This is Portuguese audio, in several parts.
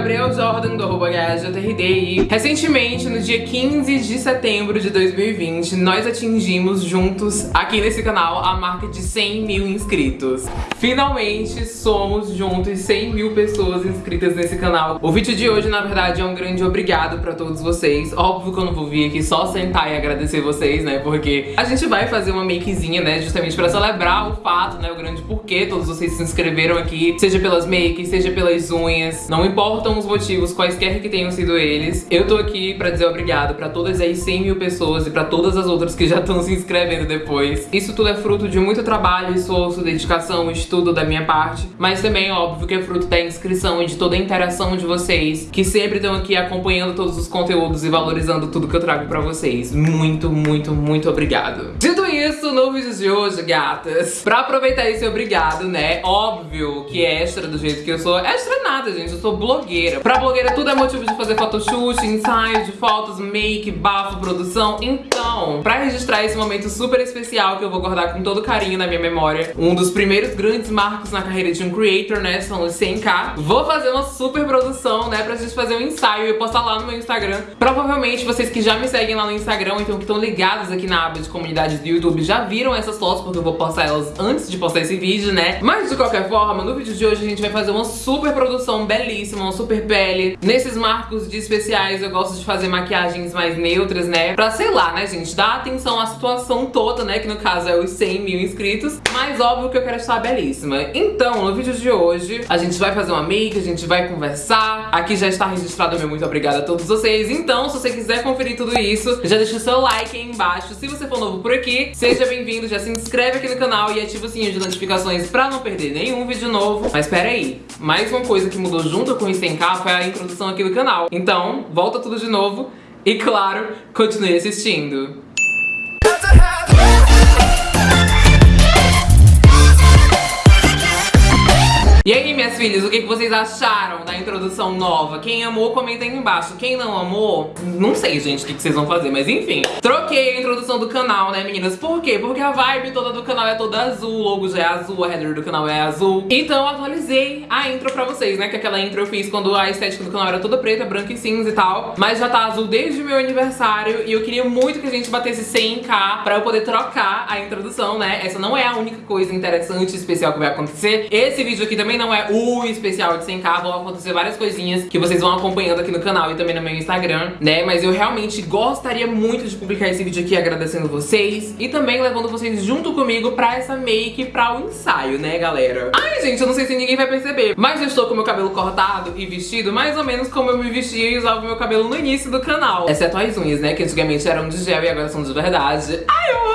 Gabriel Jordan, do arroba e recentemente, no dia 15 de setembro de 2020, nós atingimos juntos, aqui nesse canal, a marca de 100 mil inscritos. Finalmente, somos juntos 100 mil pessoas inscritas nesse canal. O vídeo de hoje, na verdade, é um grande obrigado pra todos vocês. Óbvio que eu não vou vir aqui só sentar e agradecer vocês, né, porque a gente vai fazer uma makezinha, né, justamente pra celebrar o fato, né, o grande porquê todos vocês se inscreveram aqui, seja pelas makes, seja pelas unhas, não importam os motivos, quaisquer que tenham sido eles, eu tô aqui pra dizer obrigado pra todas as 100 mil pessoas e pra todas as outras que já estão se inscrevendo depois. Isso tudo é fruto de muito trabalho, esforço, dedicação, estudo da minha parte, mas também, óbvio, que é fruto da inscrição e de toda a interação de vocês, que sempre estão aqui acompanhando todos os conteúdos e valorizando tudo que eu trago pra vocês. Muito, muito, muito obrigado. Dito isso, no vídeo de hoje, gatas, pra aproveitar esse obrigado, né, óbvio que é extra do jeito que eu sou, extra nada, gente, eu sou blogueira. Pra blogueira tudo é motivo de fazer photoshoot, ensaio de fotos, make, bafo, produção. Então, pra registrar esse momento super especial que eu vou guardar com todo carinho na minha memória, um dos primeiros grandes marcos na carreira de um creator, né, são os 100k, vou fazer uma super produção, né, pra gente fazer um ensaio e postar lá no meu Instagram. Provavelmente vocês que já me seguem lá no Instagram, então que estão ligados aqui na aba de comunidades do YouTube, já viram essas fotos, porque eu vou postar elas antes de postar esse vídeo, né? Mas de qualquer forma, no vídeo de hoje a gente vai fazer uma super produção belíssima, uma super pele. Nesses marcos de especiais eu gosto de fazer maquiagens mais neutras, né? Pra, sei lá, né, gente, dar atenção à situação toda, né? Que no caso é os 100 mil inscritos. Mas óbvio que eu quero estar belíssima. Então, no vídeo de hoje, a gente vai fazer uma make, a gente vai conversar. Aqui já está registrado meu muito obrigada a todos vocês. Então, se você quiser conferir tudo isso, já deixa o seu like aí embaixo. Se você for novo por aqui, seja bem-vindo, já se inscreve aqui no canal e ativa o sininho de notificações pra não perder nenhum vídeo novo. Mas pera aí, mais uma coisa que mudou junto com o 100k foi a introdução aqui do canal. Então, volta tudo de novo e, claro, continue assistindo. E aí, minhas filhas, o que vocês acharam da introdução nova? Quem amou, comenta aí embaixo. Quem não amou, não sei, gente, o que vocês vão fazer, mas enfim. Troquei a introdução do canal, né, meninas? Por quê? Porque a vibe toda do canal é toda azul, o logo já é azul, a header do canal é azul. Então atualizei a intro pra vocês, né? Que aquela intro eu fiz quando a estética do canal era toda preta, branca e cinza e tal. Mas já tá azul desde o meu aniversário e eu queria muito que a gente batesse 100k pra eu poder trocar a introdução, né? Essa não é a única coisa interessante e especial que vai acontecer. Esse vídeo aqui também não é o especial de 100k, vão acontecer várias coisinhas que vocês vão acompanhando aqui no canal e também no meu Instagram, né? Mas eu realmente gostaria muito de publicar esse vídeo aqui agradecendo vocês e também levando vocês junto comigo pra essa make, pra o ensaio, né, galera? Ai, gente, eu não sei se ninguém vai perceber, mas eu estou com meu cabelo cortado e vestido mais ou menos como eu me vestia e usava meu cabelo no início do canal. Exceto as unhas, né, que antigamente eram de gel e agora são de verdade. Ai, eu!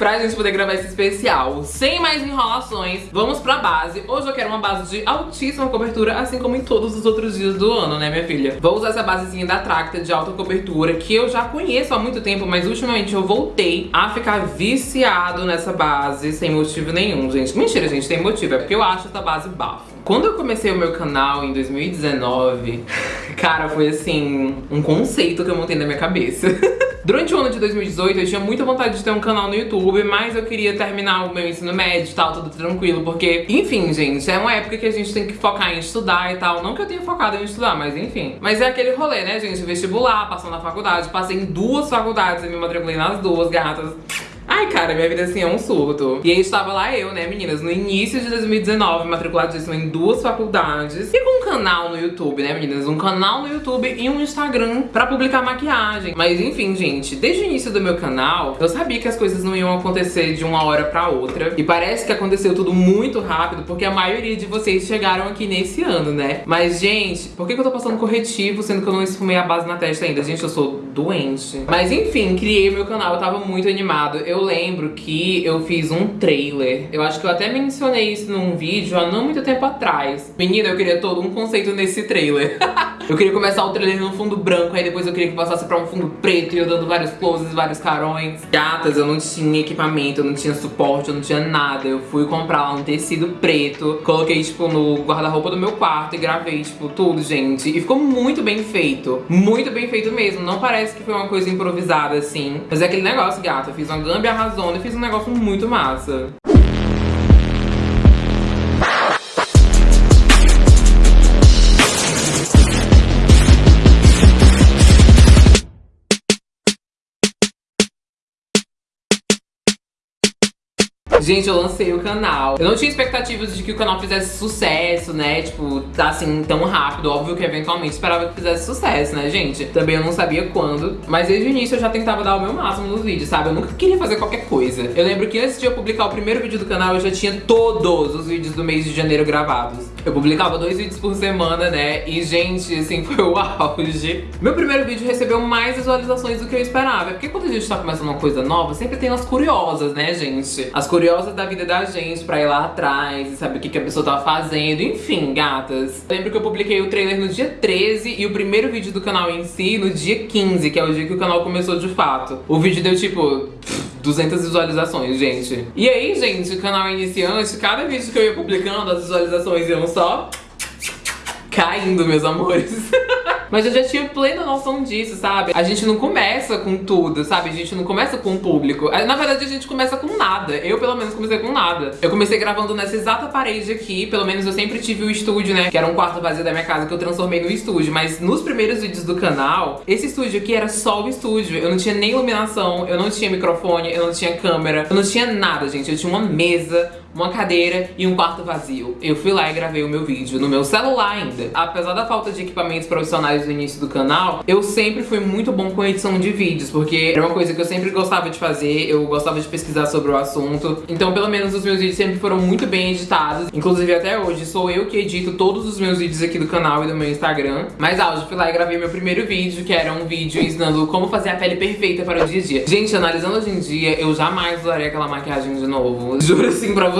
Pra gente poder gravar esse especial. Sem mais enrolações, vamos pra base. Hoje eu quero uma base de altíssima cobertura, assim como em todos os outros dias do ano, né, minha filha? Vou usar essa basezinha da Tracta de alta cobertura, que eu já conheço há muito tempo, mas ultimamente eu voltei a ficar viciado nessa base sem motivo nenhum, gente. Mentira, gente, tem motivo, é porque eu acho essa base bafo. Quando eu comecei o meu canal em 2019, cara, foi assim, um conceito que eu montei na minha cabeça. Durante o ano de 2018 eu tinha muita vontade de ter um canal no YouTube, mas eu queria terminar o meu ensino médio e tal, tudo tranquilo, porque, enfim, gente, é uma época que a gente tem que focar em estudar e tal. Não que eu tenha focado em estudar, mas enfim. Mas é aquele rolê, né, gente? Vestibular, passando na faculdade, passei em duas faculdades e me matriculei nas duas, gatas. Ai, cara, minha vida assim é um surto. E aí estava lá eu, né, meninas, no início de 2019, matriculadíssima em duas faculdades. E com um canal no YouTube, né, meninas? Um canal no YouTube e um Instagram pra publicar maquiagem. Mas enfim, gente, desde o início do meu canal, eu sabia que as coisas não iam acontecer de uma hora pra outra. E parece que aconteceu tudo muito rápido, porque a maioria de vocês chegaram aqui nesse ano, né? Mas, gente, por que, eu tô passando corretivo, sendo que eu não esfumei a base na testa ainda? Gente, eu sou doente. Mas enfim, criei meu canal, eu tava muito animado. Eu eu lembro que eu fiz um trailer. Eu acho que eu até mencionei isso num vídeo há não muito tempo atrás. Menina, eu queria todo um conceito nesse trailer. eu queria começar o trailer no fundo branco, aí depois eu queria que passasse pra um fundo preto e eu dando vários closes, vários carões. Gatas, eu não tinha equipamento, eu não tinha suporte, eu não tinha nada. Eu fui comprar um tecido preto, coloquei, tipo, no guarda-roupa do meu quarto e gravei, tipo, tudo, gente. E ficou muito bem feito. Muito bem feito mesmo. Não parece que foi uma coisa improvisada, assim. Mas é aquele negócio, gata. Eu fiz uma gambia arrasou e fiz um negócio muito massa. Gente, eu lancei o canal. Eu não tinha expectativas de que o canal fizesse sucesso, né? Tipo, tá assim, tão rápido. Óbvio que eventualmente esperava que fizesse sucesso, né, gente? Também eu não sabia quando. Mas desde o início eu já tentava dar o meu máximo nos vídeos, sabe? Eu nunca queria fazer qualquer coisa. Eu lembro que antes de eu publicar o primeiro vídeo do canal, eu já tinha todos os vídeos do mês de janeiro gravados. Eu publicava dois vídeos por semana, né? E, gente, assim, foi o auge. Meu primeiro vídeo recebeu mais visualizações do que eu esperava. Porque quando a gente tá começando uma coisa nova, sempre tem as curiosas, né, gente? As curiosas da vida da gente pra ir lá atrás e saber o que, que a pessoa tava fazendo. Enfim, gatas. Lembro que eu publiquei o trailer no dia 13 e o primeiro vídeo do canal em si no dia 15, que é o dia que o canal começou de fato. O vídeo deu, tipo... 200 visualizações, gente. E aí, gente, canal iniciante, cada vídeo que eu ia publicando, as visualizações iam só caindo, meus amores. Mas eu já tinha plena noção disso, sabe? A gente não começa com tudo, sabe? A gente não começa com o público. Na verdade, a gente começa com nada. Eu, pelo menos, comecei com nada. Eu comecei gravando nessa exata parede aqui. Pelo menos eu sempre tive o estúdio, né? Que era um quarto vazio da minha casa que eu transformei no estúdio. Mas nos primeiros vídeos do canal, esse estúdio aqui era só o estúdio. Eu não tinha nem iluminação, eu não tinha microfone, eu não tinha câmera, eu não tinha nada, gente. Eu tinha uma mesa, uma cadeira e um quarto vazio. Eu fui lá e gravei o meu vídeo no meu celular ainda. Apesar da falta de equipamentos profissionais no início do canal, eu sempre fui muito bom com edição de vídeos, porque era uma coisa que eu sempre gostava de fazer, eu gostava de pesquisar sobre o assunto. Então, pelo menos os meus vídeos sempre foram muito bem editados. Inclusive, até hoje, sou eu que edito todos os meus vídeos aqui do canal e do meu Instagram. Mas, ah, fui lá e gravei meu primeiro vídeo, que era um vídeo ensinando como fazer a pele perfeita para o dia a dia. Gente, analisando hoje em dia, eu jamais usaria aquela maquiagem de novo. Juro assim pra vocês.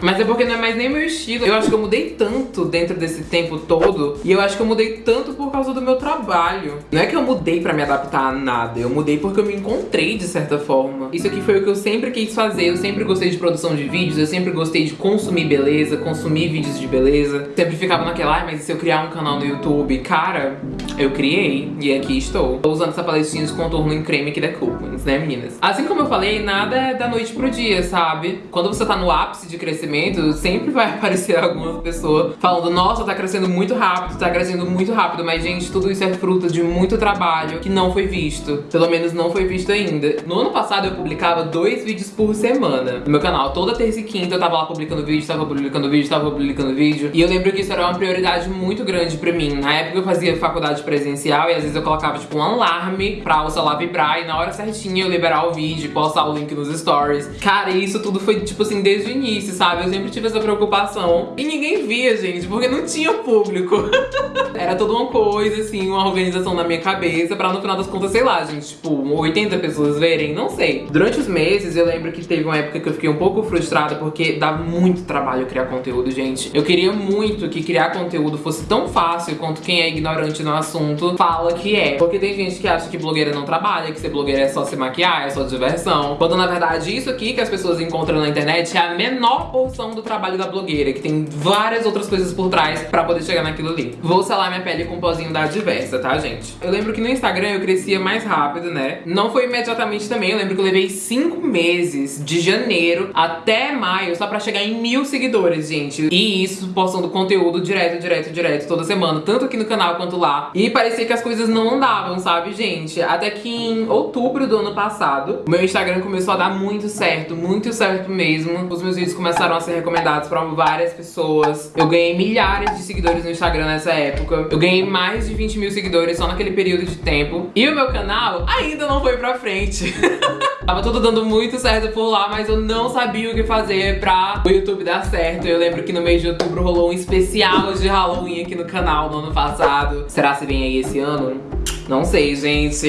Mas é porque não é mais nem meu estilo. Eu acho que eu mudei tanto dentro desse tempo todo. E eu acho que eu mudei tanto por causa do meu trabalho. Não é que eu mudei pra me adaptar a nada. Eu mudei porque eu me encontrei de certa forma. Isso aqui foi o que eu sempre quis fazer. Eu sempre gostei de produção de vídeos. Eu sempre gostei de consumir beleza, consumir vídeos de beleza. Sempre ficava naquela, ai, mas se eu criar um canal no YouTube? Cara, eu criei. E aqui estou. Tô usando essa paletinha de contorno em creme que da Coopmans, né, meninas? Assim como eu falei, nada é da noite pro dia, sabe? Quando você tá no ápice de crescimento, sempre vai aparecer algumas pessoas falando Nossa, tá crescendo muito rápido, tá crescendo muito rápido Mas, gente, tudo isso é fruto de muito trabalho que não foi visto Pelo menos não foi visto ainda. No ano passado eu publicava dois vídeos por semana no meu canal. Toda terça e quinta eu tava lá publicando vídeo, tava publicando vídeo, tava publicando vídeo. E eu lembro que isso era uma prioridade muito grande pra mim. Na época eu fazia faculdade presencial e às vezes eu colocava, tipo, um alarme pra o celular vibrar. E na hora certinha eu liberar o vídeo, postar o link nos stories. Cara, isso tudo foi, tipo assim, desde o início, sabe? Eu sempre tive essa preocupação. E ninguém via, gente, porque não tinha público. Era toda uma coisa, assim, uma organização na minha cabeça pra no final das contas, sei lá, gente, tipo, 80 pessoas verem, não sei. Durante os meses, eu lembro que teve uma época que eu fiquei um pouco frustrada porque dava muito trabalho criar conteúdo, gente. Eu queria muito que criar conteúdo fosse tão fácil quanto quem é ignorante no assunto fala que é. Porque tem gente que acha que blogueira não trabalha, que ser blogueira é só se maquiar, é só diversão. Quando na verdade isso aqui que as pessoas encontram na internet é a menor porção do trabalho da blogueira, que tem várias outras coisas por trás pra poder chegar naquilo ali. Vou selar minha pele com um pozinho da Diversa, tá, gente? Eu lembro que no Instagram eu crescia mais rápido, né? Não foi imediatamente também, eu lembro que eu levei cinco meses, de janeiro até maio, só pra chegar em mil seguidores, gente. E isso postando conteúdo direto, direto, direto, toda semana, tanto aqui no canal quanto lá. E parecia que as coisas não andavam, sabe, gente? Até que em outubro do ano passado, o meu Instagram começou a dar muito certo, muito certo mesmo. Os meus vídeos começaram a ser recomendados pra várias pessoas. Eu ganhei milhares de seguidores no Instagram nessa época. Eu ganhei mais de 20 mil seguidores só naquele período de tempo. E o meu canal ainda não foi pra frente. Tava tudo dando muito certo por lá, mas eu não sabia o que fazer pra o YouTube dar certo. Eu lembro que no mês de outubro rolou um especial de Halloween aqui no canal no ano passado. Será que vem aí esse ano? Não sei, gente.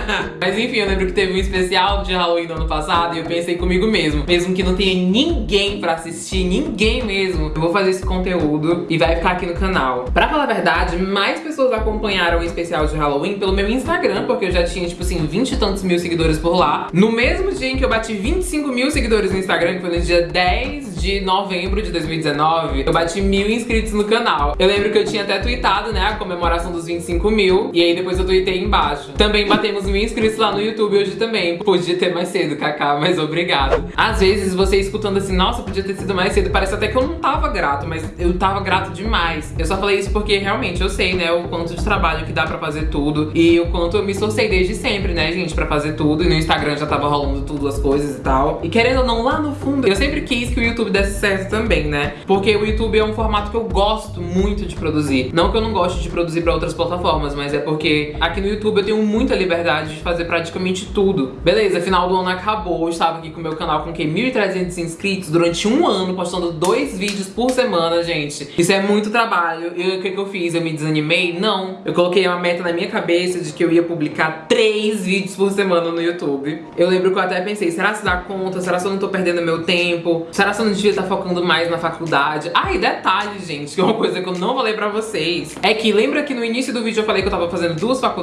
Mas enfim, eu lembro que teve um especial de Halloween no ano passado e eu pensei comigo mesmo. Mesmo que não tenha ninguém pra assistir, ninguém mesmo, eu vou fazer esse conteúdo e vai ficar aqui no canal. Pra falar a verdade, mais pessoas acompanharam o especial de Halloween pelo meu Instagram, porque eu já tinha, tipo assim, 20 e tantos mil seguidores por lá. No mesmo dia em que eu bati 25 mil seguidores no Instagram, que foi no dia 10 de novembro de 2019, eu bati mil inscritos no canal. Eu lembro que eu tinha até tweetado, né, a comemoração dos 25 mil. E aí depois eu tuitei embaixo. Também batemos mil inscritos lá no YouTube hoje também. Podia ter mais cedo, Kaká, mas obrigado. Às vezes você escutando assim, nossa, podia ter sido mais cedo. Parece até que eu não tava grato, mas eu tava grato demais. Eu só falei isso porque realmente eu sei, né, o quanto de trabalho que dá pra fazer tudo. E o quanto eu me esforcei desde sempre, né, gente, pra fazer tudo. E no Instagram já tava rolando tudo, as coisas e tal. E querendo ou não, lá no fundo, eu sempre quis que o YouTube desse certo também, né? Porque o YouTube é um formato que eu gosto muito de produzir. Não que eu não goste de produzir pra outras plataformas, mas é porque aqui no YouTube eu tenho muita liberdade de fazer praticamente tudo. Beleza, final do ano acabou, eu estava aqui com o meu canal com que 1.300 inscritos durante um ano, postando dois vídeos por semana, gente. Isso é muito trabalho. E o que, que eu fiz? Eu me desanimei? Não. Eu coloquei uma meta na minha cabeça de que eu ia publicar três vídeos por semana no YouTube. Eu lembro que eu até pensei, será que dá conta? Será que eu não tô perdendo meu tempo? Será que eu não devia estar focando mais na faculdade? Ah, e detalhe, gente, que é uma coisa que eu não falei pra vocês. É que lembra que no início do vídeo eu falei que eu tava fazendo duas faculdades?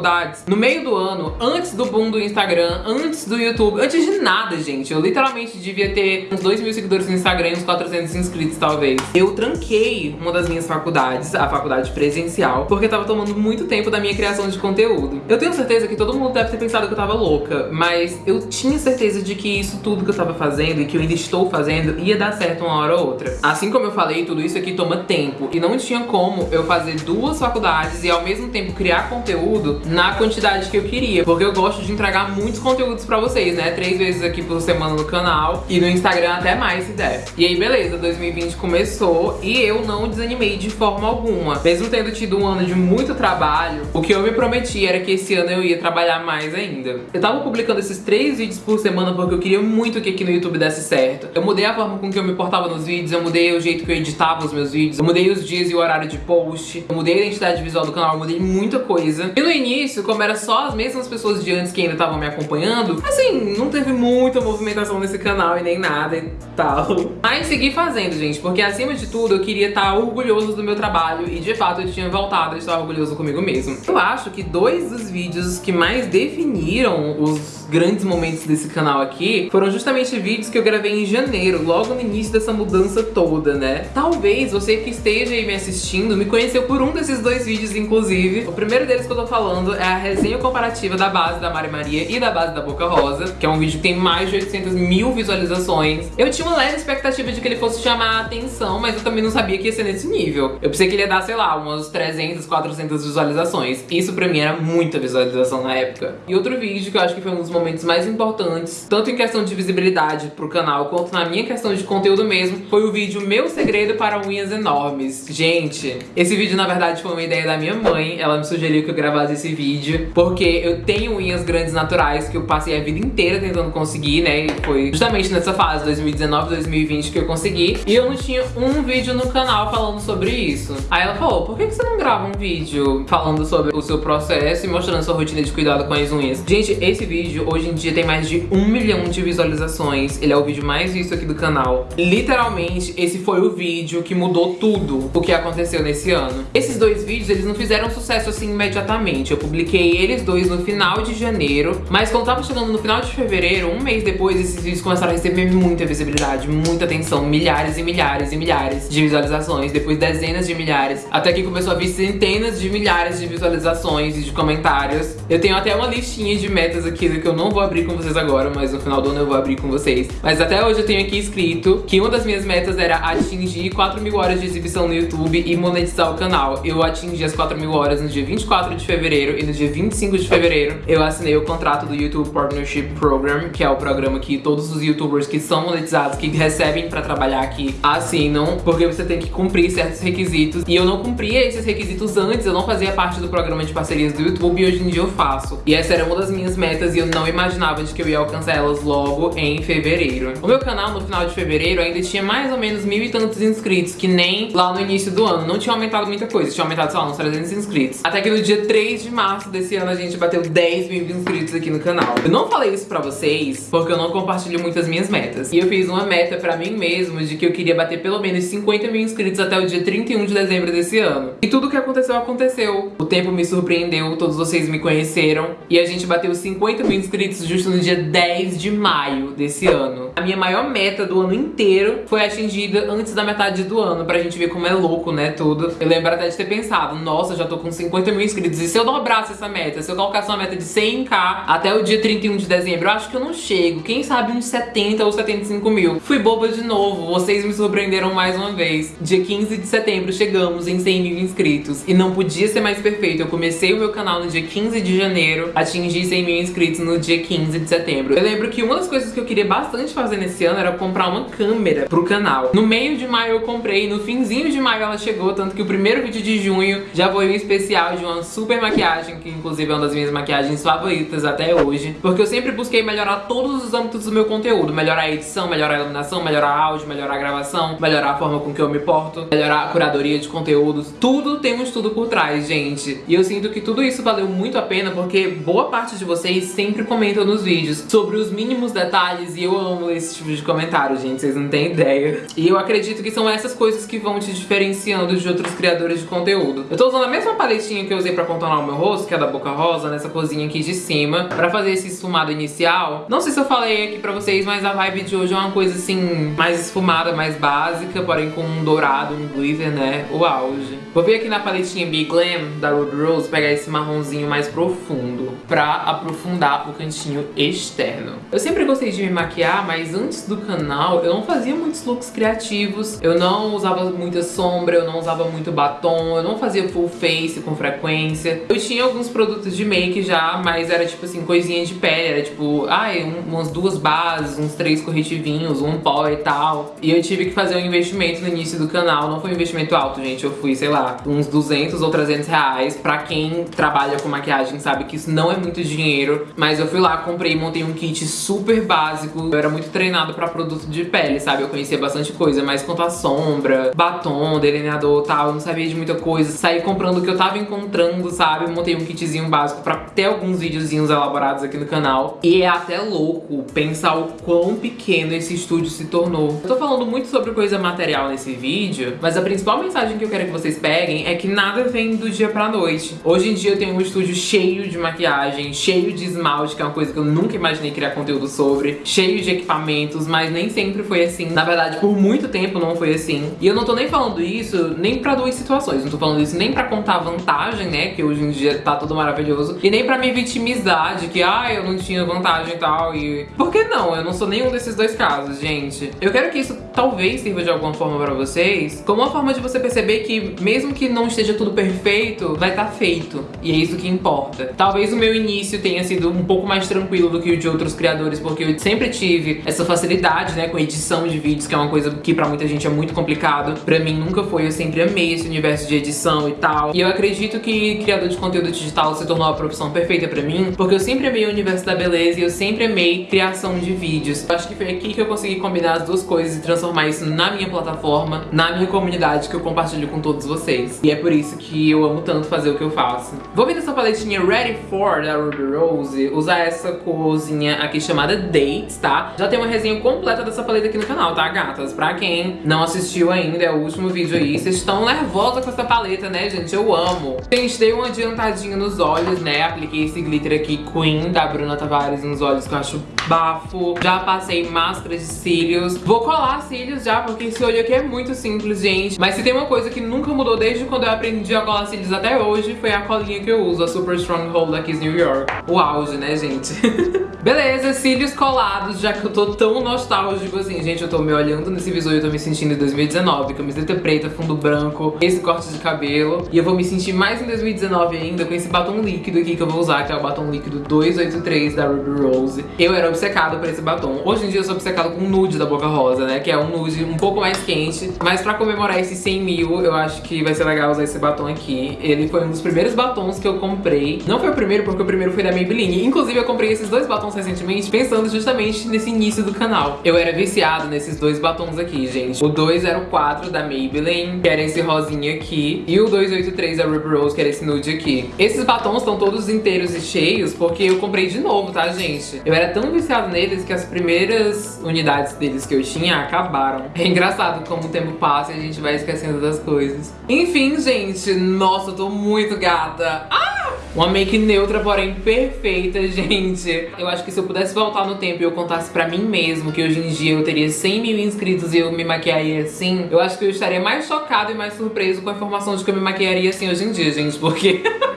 No meio do ano, antes do boom do Instagram, antes do YouTube, antes de nada, gente. Eu literalmente devia ter uns 2 mil seguidores no Instagram e uns 400 inscritos, talvez. Eu tranquei uma das minhas faculdades, a faculdade presencial, porque tava tomando muito tempo da minha criação de conteúdo. Eu tenho certeza que todo mundo deve ter pensado que eu tava louca, mas eu tinha certeza de que isso tudo que eu tava fazendo e que eu ainda estou fazendo ia dar certo uma hora ou outra. Assim como eu falei, tudo isso aqui toma tempo e não tinha como eu fazer duas faculdades e ao mesmo tempo criar conteúdo na quantidade que eu queria, porque eu gosto de entregar muitos conteúdos pra vocês, né? Três vezes aqui por semana no canal e no Instagram até mais se der. E aí, beleza, 2020 começou e eu não desanimei de forma alguma. Mesmo tendo tido um ano de muito trabalho, o que eu me prometi era que esse ano eu ia trabalhar mais ainda. Eu tava publicando esses três vídeos por semana porque eu queria muito que aqui no YouTube desse certo. Eu mudei a forma com que eu me portava nos vídeos, eu mudei o jeito que eu editava os meus vídeos, eu mudei os dias e o horário de post, eu mudei a identidade visual do canal, eu mudei muita coisa. E no início, como era só as mesmas pessoas de antes que ainda estavam me acompanhando, assim, não teve muita movimentação nesse canal e nem nada e tal. Mas segui fazendo, gente, porque acima de tudo eu queria estar orgulhoso do meu trabalho e de fato eu tinha voltado a estar orgulhoso comigo mesmo. Eu acho que dois dos vídeos que mais definiram os grandes momentos desse canal aqui foram justamente vídeos que eu gravei em janeiro, logo no início dessa mudança toda, né? Talvez você que esteja aí me assistindo me conheceu por um desses dois vídeos, inclusive. O primeiro deles que eu tô falando é a resenha comparativa da base da Mari Maria e da base da Boca Rosa, que é um vídeo que tem mais de 800 mil visualizações. Eu tinha uma leve expectativa de que ele fosse chamar a atenção, mas eu também não sabia que ia ser nesse nível. Eu pensei que ele ia dar, sei lá, umas 300, 400 visualizações. Isso pra mim era muita visualização na época. E outro vídeo que eu acho que foi um dos momentos mais importantes, tanto em questão de visibilidade pro canal, quanto na minha questão de conteúdo mesmo, foi o vídeo Meu Segredo para Unhas Enormes. Gente, esse vídeo na verdade foi uma ideia da minha mãe, ela me sugeriu que eu gravasse esse vídeo, porque eu tenho unhas grandes naturais que eu passei a vida inteira tentando conseguir, né, e foi justamente nessa fase, 2019, 2020, que eu consegui, e eu não tinha um vídeo no canal falando sobre isso. Aí ela falou, por que você não grava um vídeo falando sobre o seu processo e mostrando sua rotina de cuidado com as unhas? Gente, esse vídeo hoje em dia tem mais de um milhão de visualizações. Ele é o vídeo mais visto aqui do canal. Literalmente, esse foi o vídeo que mudou tudo o que aconteceu nesse ano. Esses dois vídeos, eles não fizeram sucesso assim imediatamente. Eu publiquei eles dois no final de janeiro, mas quando tava chegando no final de fevereiro, um mês depois, esses vídeos começaram a receber muita visibilidade, muita atenção, milhares e milhares e milhares de visualizações, depois dezenas de milhares, até que começou a vir centenas de milhares de visualizações e de comentários. Eu tenho até uma listinha de metas aqui que eu não vou abrir com vocês agora, mas no final do ano eu vou abrir com vocês. Mas até hoje eu tenho aqui escrito que uma das minhas metas era atingir 4 mil horas de exibição no YouTube e monetizar o canal. Eu atingi as 4 mil horas no dia 24 de fevereiro e no dia 25 de fevereiro eu assinei o contrato do YouTube Partnership Program, que é o programa que todos os youtubers que são monetizados, que recebem pra trabalhar aqui, assinam, porque você tem que cumprir certos requisitos. E eu não cumpria esses requisitos antes, eu não fazia parte do programa de parcerias do YouTube e hoje em dia eu faço. E essa era uma das minhas metas e eu não imaginava de que eu ia alcançar elas logo em fevereiro. O meu canal no final de fevereiro ainda tinha mais ou menos mil e tantos inscritos, que nem lá no início do ano. Não tinha aumentado muita coisa, tinha aumentado, lá, uns 300 inscritos. Até que no dia 3 de março desse ano a gente bateu 10 mil inscritos aqui no canal. Eu não falei isso pra vocês porque eu não compartilho muitas minhas metas. E eu fiz uma meta pra mim mesmo de que eu queria bater pelo menos 50 mil inscritos até o dia 31 de dezembro desse ano. E tudo que aconteceu, aconteceu. O tempo me surpreendeu, todos vocês me conheceram. E a gente bateu 50 mil inscritos justo no dia 10 de maio desse ano. A minha maior meta do ano inteiro foi atingida antes da metade do ano, pra gente ver como é louco, né, tudo. Eu lembro até de ter pensado, nossa, já tô com 50 mil inscritos, e se eu dobrasse essa meta, se eu colocasse uma meta de 100k até o dia 31 de dezembro, eu acho que eu não chego, quem sabe uns 70 ou 75 mil. Fui boba de novo, vocês me surpreenderam mais uma vez. Dia 15 de setembro chegamos em 100 mil inscritos, e não podia ser mais perfeito, eu comecei o meu canal no dia 15 de janeiro, atingi 100 mil inscritos no dia 15 de setembro. Eu lembro que uma das coisas que eu queria bastante fazer nesse ano era comprar uma câmera pro canal. No meio de maio eu comprei, no finzinho de maio ela chegou, tanto que o primeiro vídeo de junho já foi um especial de uma super maquiagem, que inclusive é uma das minhas maquiagens favoritas até hoje. Porque eu sempre busquei melhorar todos os âmbitos do meu conteúdo. Melhorar a edição, melhorar a iluminação, melhorar áudio, melhorar a gravação, melhorar a forma com que eu me porto, melhorar a curadoria de conteúdos. Tudo tem um estudo por trás, gente. E eu sinto que tudo isso valeu muito a pena porque boa parte de vocês sempre comentam nos vídeos sobre os mínimos detalhes e eu amo esse tipo de comentário, gente. Vocês não têm ideia. E eu acredito que são essas coisas que vão te diferenciando de outros criadores de conteúdo. Eu tô usando a mesma paletinha que eu usei pra contornar o meu rosto, que é da Boca Rosa, nessa cozinha aqui de cima, pra fazer esse esfumado inicial. Não sei se eu falei aqui pra vocês, mas a vibe de hoje é uma coisa assim, mais esfumada, mais básica, porém com um dourado, um glitter, né? O auge. Vou vir aqui na paletinha Big Glam da Ruby Rose pegar esse marronzinho mais profundo pra aprofundar o cantinho externo. Eu sempre gostei de me maquiar, mas antes do canal eu não fazia muitos looks criativos, eu não usava muita sombra, eu não usava muito batom, eu não fazia full face com frequência. Eu tinha alguns produtos de make já, mas era tipo assim, coisinha de pele, era tipo, ai, um, umas duas bases, uns três corretivinhos, um pó e tal. E eu tive que fazer um investimento no início do canal, não foi um investimento alto, gente, eu fui, sei lá, uns 200 ou 300 reais. Pra quem trabalha com maquiagem sabe que isso não é muito dinheiro, mas eu fui lá, comprei montei um kit super básico. Eu era muito treinado pra produto de pele, sabe? Eu conhecia bastante coisa, mas quanto a sombra, batom, delineador e tal, eu não sabia de muita coisa. Saí comprando o que eu tava encontrando, sabe? Montei um kitzinho básico pra ter alguns videozinhos elaborados aqui no canal. E é até louco pensar o quão pequeno esse estúdio se tornou. Eu tô falando muito sobre coisa material nesse vídeo, mas a principal mensagem que eu quero que vocês peguem é que nada vem do dia pra noite. Hoje em dia eu tenho um estúdio cheio de maquiagem, cheio de esmalte, que é uma coisa que eu nunca imaginei criar conteúdo sobre, cheio de equipamentos, mas nem sempre foi assim. Na verdade, por muito tempo não foi assim. E eu não tô nem falando isso nem pra duas situações. Não tô falando isso nem pra contar vantagem, né, que hoje em dia tá tudo maravilhoso, e nem pra me vitimizar de que, ah, eu não tinha vantagem e tal, e... Por que não? Eu não sou nenhum desses dois casos, gente. Eu quero que isso talvez sirva de alguma forma pra vocês, como uma forma de você perceber que mesmo que não esteja tudo perfeito, vai estar tá feito. E é isso que importa. Talvez o meu início tenha sido um pouco mais tranquilo do que o de outros criadores, porque eu sempre tive essa facilidade, né, com edição de vídeos, que é uma coisa que pra muita gente é muito complicado. Pra mim nunca foi, eu sempre amei esse universo de edição e tal. E eu acredito que criador de conteúdo digital se tornou a profissão perfeita pra mim, porque eu sempre amei o universo da beleza e eu sempre amei criação de vídeos. Eu acho que foi aqui que eu consegui combinar as duas coisas e transformar isso na minha plataforma, na minha comunidade que eu compartilho com todos vocês. E é por isso que eu amo tanto fazer o que eu faço. Vou vir nessa paletinha Ready For da Ruby Rose, usar essa corzinha aqui chamada Dates, tá? Já tem uma resenha completa dessa paleta aqui no canal, tá, gatas? Pra quem não assistiu ainda, é o último vídeo aí. Vocês estão nervosas com essa paleta, né, gente? Eu amo. Gente, dei uma adiantadinha nos olhos, né? Apliquei esse glitter aqui Queen da Bruna Tavares nos olhos que eu acho bafo. Já passei máscara de cílios. Vou colar cílios já, porque esse olho aqui é muito simples, gente. Mas se tem uma coisa que nunca mudou desde quando eu aprendi a colar cílios até hoje, foi a colinha que eu uso, a Super Stronghold da Kiss New York. O auge, né, gente? Beleza, cílios colados, já que eu tô tão nostálgico assim. Gente, eu tô me olhando nesse visor e eu tô me sentindo em 2019. Camiseta preta, fundo branco, esse corte de cabelo. E eu vou me sentir mais em 2019 ainda com esse batom líquido aqui que eu vou usar, que é o batom líquido 283 da Ruby Rose. Eu era obcecado por esse batom. Hoje em dia eu sou obcecado com o nude da Boca Rosa, né? Que é um nude um pouco mais quente. Mas pra comemorar esses 100 mil, eu acho que vai ser legal usar esse batom aqui. Ele foi um dos primeiros batons que eu comprei. Não foi o primeiro, porque o primeiro foi da Maybelline. Inclusive, eu comprei esses dois batons recentemente, pensando justamente nesse início do canal. Eu era viciado nesses dois batons aqui, gente. O 204 da Maybelline, que era esse rosinha aqui. E o 283 da Ruby Rose, que era esse nude aqui. Esses batons estão todos inteiros e cheios, porque eu comprei de novo, tá, gente? Eu era tão viciado neles que as primeiras unidades deles que eu tinha acabaram. É engraçado como o tempo passa e a gente vai esquecendo das coisas. Enfim, gente, nossa, eu tô muito gata. Ah! Uma make neutra, porém perfeita, gente. Eu acho que se eu pudesse voltar no tempo e eu contasse pra mim mesmo que hoje em dia eu teria 100 mil inscritos e eu me maquiaria assim, eu acho que eu estaria mais chocado e mais surpreso com a informação de que eu me maquiaria assim hoje em dia, gente, porque...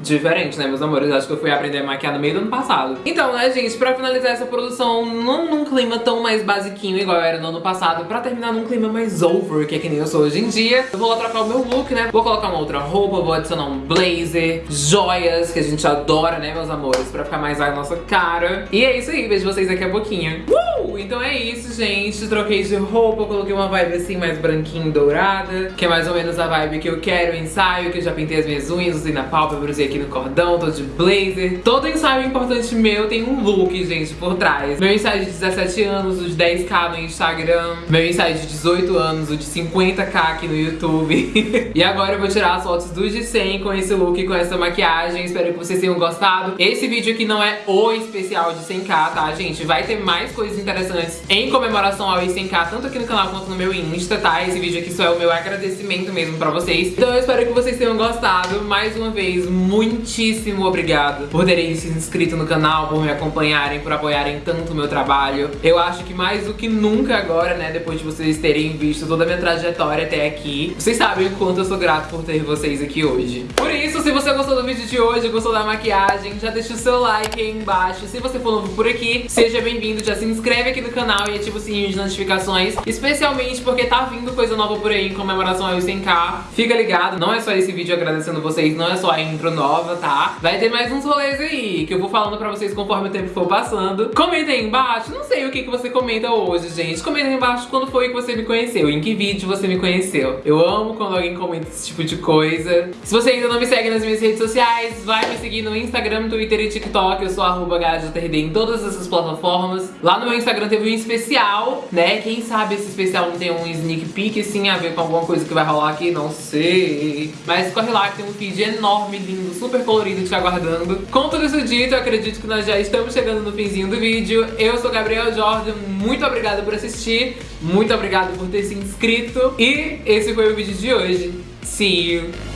diferente, né, meus amores? Acho que eu fui aprender a maquiar no meio do ano passado. Então, né, gente, pra finalizar essa produção, não num clima tão mais basiquinho igual era no ano passado, pra terminar num clima mais over, que é que nem eu sou hoje em dia, eu vou lá trocar o meu look, né? Vou colocar uma outra roupa, vou adicionar um blazer, joias, que a gente adora, né, meus amores? Pra ficar mais a nossa cara. E é isso aí, vejo vocês daqui a pouquinho. Uh! Então é isso, gente. Troquei de roupa, coloquei uma vibe assim mais branquinha e dourada, que é mais ou menos a vibe que eu quero, ensaio, que eu já pintei as minhas unhas, usei na pálpebra, aqui no cordão, tô de blazer. Todo ensaio importante meu tem um look, gente, por trás. Meu ensaio de 17 anos, o de 10k no Instagram. Meu ensaio de 18 anos, o de 50k aqui no YouTube. e agora eu vou tirar as fotos do de 100 com esse look, com essa maquiagem. Espero que vocês tenham gostado. Esse vídeo aqui não é o especial de 100k, tá, gente? Vai ter mais coisas interessantes em comemoração ao 100k, tanto aqui no canal quanto no meu Insta, tá? Esse vídeo aqui só é o meu agradecimento mesmo pra vocês. Então eu espero que vocês tenham gostado. Mais uma vez, muito muitíssimo obrigado por terem se inscrito no canal, por me acompanharem, por apoiarem tanto o meu trabalho. Eu acho que mais do que nunca agora, né, depois de vocês terem visto toda a minha trajetória até aqui, vocês sabem o quanto eu sou grato por ter vocês aqui hoje. Por isso, se você gostou do vídeo de hoje, gostou da maquiagem, já deixa o seu like aí embaixo. Se você for novo por aqui, seja bem-vindo, já se inscreve aqui no canal e ativa o sininho de notificações, especialmente porque tá vindo coisa nova por aí em comemoração ao 100k. Fica ligado, não é só esse vídeo agradecendo vocês, não é só a intro nova, nova, tá? Vai ter mais uns rolês aí, que eu vou falando pra vocês conforme o tempo for passando. Comenta aí embaixo, não sei o que, que você comenta hoje, gente. Comenta aí embaixo quando foi que você me conheceu, em que vídeo você me conheceu. Eu amo quando alguém comenta esse tipo de coisa. Se você ainda não me segue nas minhas redes sociais, vai me seguir no Instagram, Twitter e TikTok. Eu sou arroba em todas essas plataformas. Lá no meu Instagram teve um especial, né? Quem sabe esse especial não tem um sneak peek, assim, a ver com alguma coisa que vai rolar aqui, não sei. Mas corre lá que tem um feed enorme, lindo, super colorido te aguardando. Com tudo isso dito, eu acredito que nós já estamos chegando no finzinho do vídeo. Eu sou Gabriel Jordan, muito obrigada por assistir, muito obrigada por ter se inscrito. E esse foi o vídeo de hoje. See you!